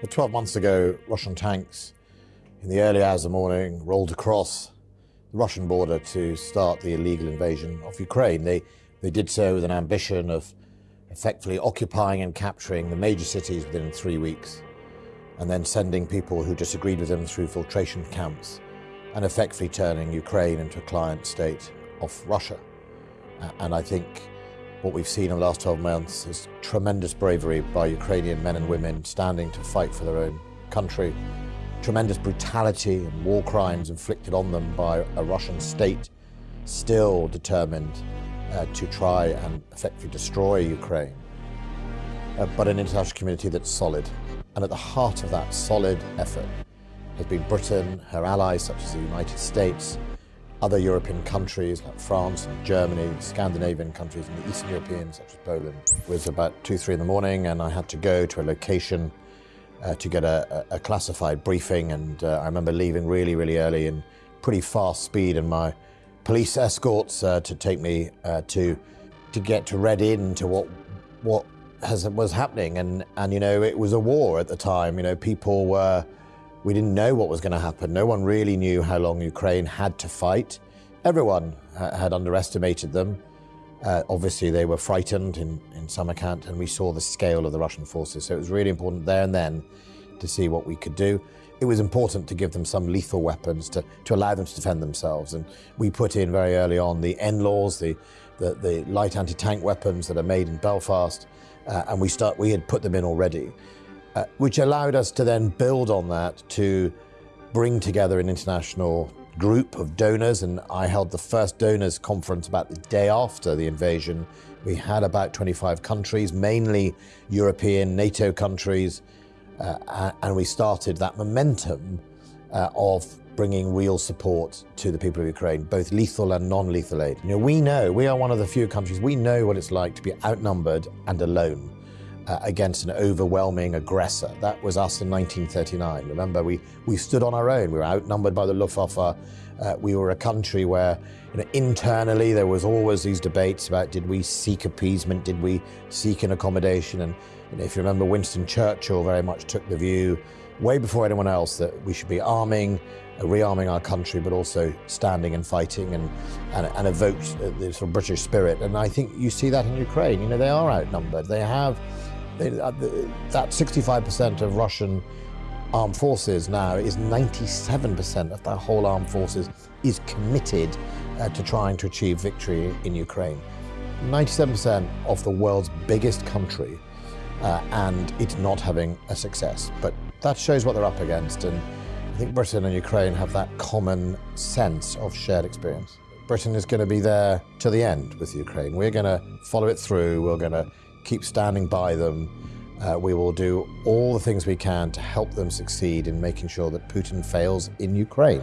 Well, 12 months ago, Russian tanks in the early hours of the morning rolled across the Russian border to start the illegal invasion of Ukraine. They, they did so with an ambition of effectively occupying and capturing the major cities within three weeks, and then sending people who disagreed with them through filtration camps, and effectively turning Ukraine into a client state of Russia. And I think what we've seen in the last 12 months is tremendous bravery by Ukrainian men and women standing to fight for their own country, tremendous brutality and war crimes inflicted on them by a Russian state still determined uh, to try and effectively destroy Ukraine, uh, but an international community that's solid. And at the heart of that solid effort has been Britain, her allies such as the United States, other European countries like France Germany, Scandinavian countries and the Eastern European such as Poland. It was about two, three in the morning and I had to go to a location uh, to get a, a, classified briefing and uh, I remember leaving really, really early in pretty fast speed and my police escorts uh, to take me uh, to to get to read in to what what has, was happening and and you know it was a war at the time you know people were we didn't know what was going to happen. No one really knew how long Ukraine had to fight. Everyone had underestimated them. Uh, obviously, they were frightened in, in some account, and we saw the scale of the Russian forces. So it was really important there and then to see what we could do. It was important to give them some lethal weapons to, to allow them to defend themselves. And we put in very early on the NLAWs, the, the, the light anti-tank weapons that are made in Belfast, uh, and we, start, we had put them in already uh, which allowed us to then build on that to bring together an international group of donors. And I held the first donors conference about the day after the invasion. We had about 25 countries, mainly European, NATO countries, uh, and we started that momentum uh, of bringing real support to the people of Ukraine, both lethal and non-lethal aid. You know, we know, we are one of the few countries, we know what it's like to be outnumbered and alone uh, against an overwhelming aggressor. That was us in 1939. Remember, we, we stood on our own. We were outnumbered by the Luftwaffe. Uh, we were a country where you know, internally there was always these debates about did we seek appeasement, did we seek an accommodation? And you know, if you remember, Winston Churchill very much took the view, way before anyone else, that we should be arming, uh, rearming our country, but also standing and fighting and, and, and evoked the sort of British spirit. And I think you see that in Ukraine. You know, they are outnumbered. They have uh, that 65% of Russian armed forces now is 97% of their whole armed forces is committed uh, to trying to achieve victory in Ukraine. 97% of the world's biggest country uh, and it's not having a success. But that shows what they're up against and I think Britain and Ukraine have that common sense of shared experience. Britain is going to be there to the end with Ukraine. We're going to follow it through. We're going to keep standing by them. Uh, we will do all the things we can to help them succeed in making sure that Putin fails in Ukraine.